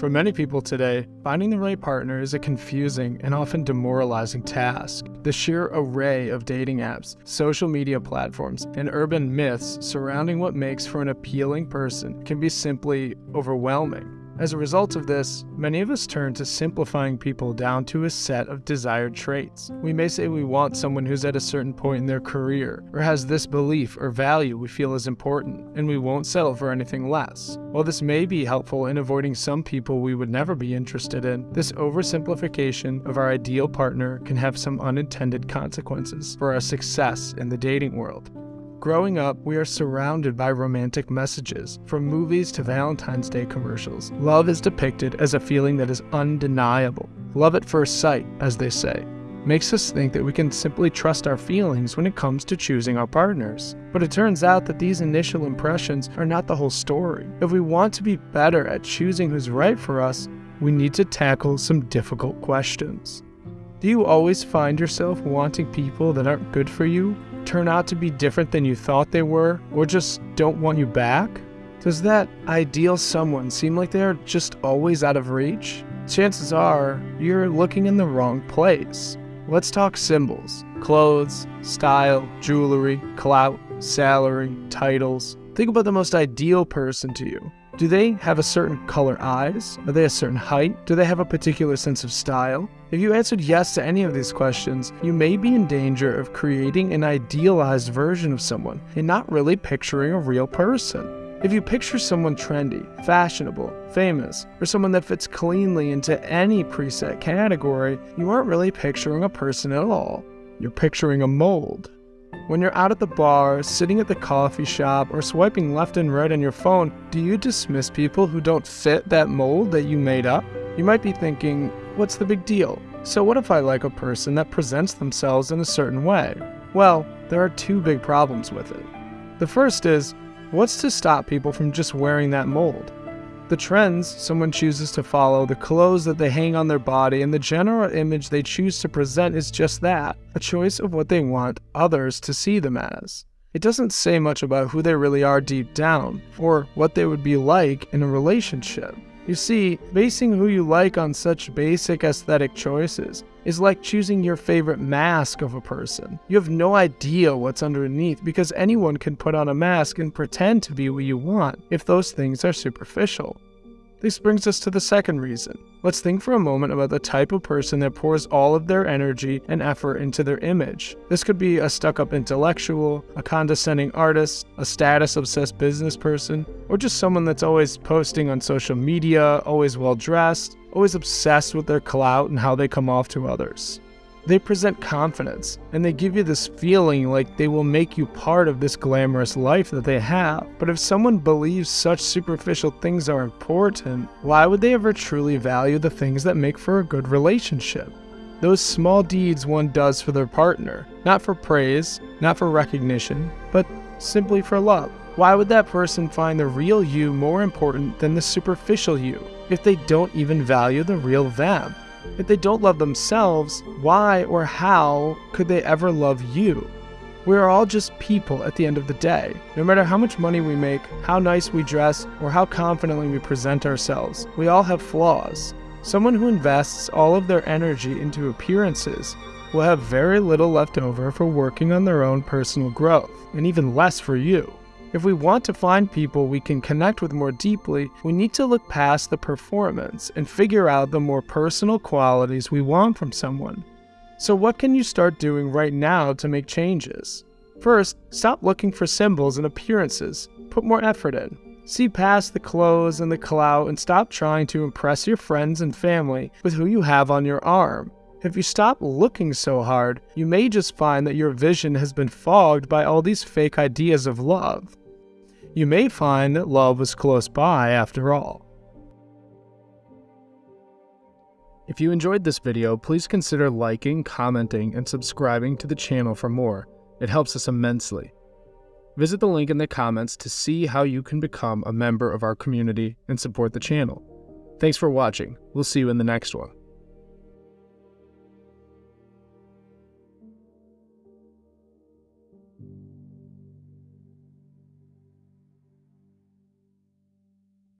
For many people today, finding the right partner is a confusing and often demoralizing task. The sheer array of dating apps, social media platforms, and urban myths surrounding what makes for an appealing person can be simply overwhelming. As a result of this, many of us turn to simplifying people down to a set of desired traits. We may say we want someone who's at a certain point in their career, or has this belief or value we feel is important, and we won't settle for anything less. While this may be helpful in avoiding some people we would never be interested in, this oversimplification of our ideal partner can have some unintended consequences for our success in the dating world. Growing up, we are surrounded by romantic messages. From movies to Valentine's Day commercials, love is depicted as a feeling that is undeniable. Love at first sight, as they say, makes us think that we can simply trust our feelings when it comes to choosing our partners. But it turns out that these initial impressions are not the whole story. If we want to be better at choosing who's right for us, we need to tackle some difficult questions. Do you always find yourself wanting people that aren't good for you turn out to be different than you thought they were, or just don't want you back? Does that ideal someone seem like they're just always out of reach? Chances are you're looking in the wrong place. Let's talk symbols clothes, style, jewelry, clout, salary, titles. Think about the most ideal person to you. Do they have a certain color eyes? Are they a certain height? Do they have a particular sense of style? If you answered yes to any of these questions, you may be in danger of creating an idealized version of someone and not really picturing a real person. If you picture someone trendy, fashionable, famous, or someone that fits cleanly into any preset category, you aren't really picturing a person at all. You're picturing a mold. When you're out at the bar, sitting at the coffee shop, or swiping left and right on your phone, do you dismiss people who don't fit that mold that you made up? You might be thinking, what's the big deal? So what if I like a person that presents themselves in a certain way? Well, there are two big problems with it. The first is, what's to stop people from just wearing that mold? The trends someone chooses to follow, the clothes that they hang on their body, and the general image they choose to present is just that a choice of what they want others to see them as. It doesn't say much about who they really are deep down, or what they would be like in a relationship. You see, basing who you like on such basic aesthetic choices is like choosing your favorite mask of a person. You have no idea what's underneath because anyone can put on a mask and pretend to be what you want if those things are superficial. This brings us to the second reason. Let's think for a moment about the type of person that pours all of their energy and effort into their image. This could be a stuck up intellectual, a condescending artist, a status obsessed business person, or just someone that's always posting on social media, always well dressed, always obsessed with their clout and how they come off to others. They present confidence, and they give you this feeling like they will make you part of this glamorous life that they have. But if someone believes such superficial things are important, why would they ever truly value the things that make for a good relationship? Those small deeds one does for their partner, not for praise, not for recognition, but simply for love. Why would that person find the real you more important than the superficial you if they don't even value the real them? If they don't love themselves, why or how could they ever love you? We are all just people at the end of the day. No matter how much money we make, how nice we dress, or how confidently we present ourselves, we all have flaws. Someone who invests all of their energy into appearances will have very little left over for working on their own personal growth, and even less for you. If we want to find people we can connect with more deeply, we need to look past the performance and figure out the more personal qualities we want from someone. So, what can you start doing right now to make changes? First, stop looking for symbols and appearances. Put more effort in. See past the clothes and the clout and stop trying to impress your friends and family with who you have on your arm. If you stop looking so hard, you may just find that your vision has been fogged by all these fake ideas of love you may find that love was close by after all. If you enjoyed this video, please consider liking, commenting, and subscribing to the channel for more. It helps us immensely. Visit the link in the comments to see how you can become a member of our community and support the channel. Thanks for watching. We'll see you in the next one.